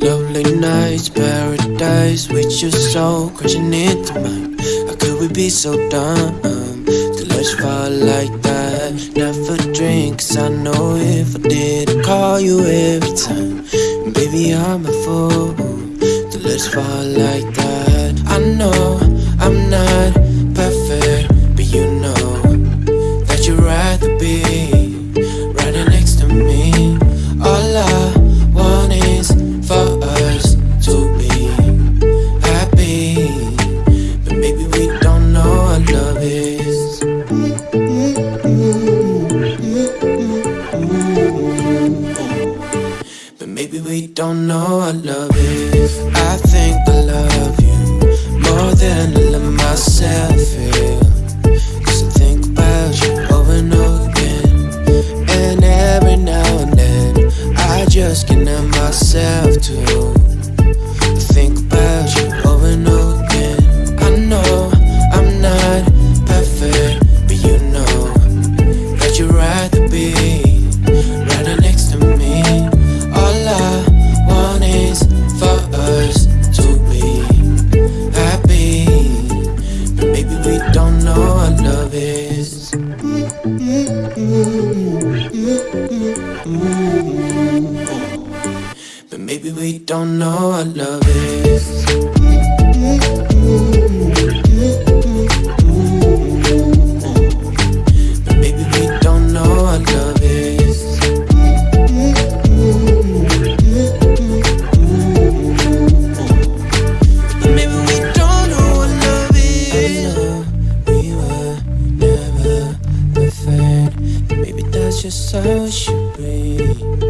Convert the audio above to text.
Lovely nights, paradise with your soul crashing into mine. How could we be so dumb to let you fall like that? Never drink, cause I know if I did, I'd call you every time. Baby, I'm a fool to let you fall like that. I know I'm not maybe we don't know what love is. I think I love you more than I love myself. Yeah. Cause I think about you over and over again. And every now and then, I just can't help myself don't know what love is. But maybe we don't know what love is. Just how it should be.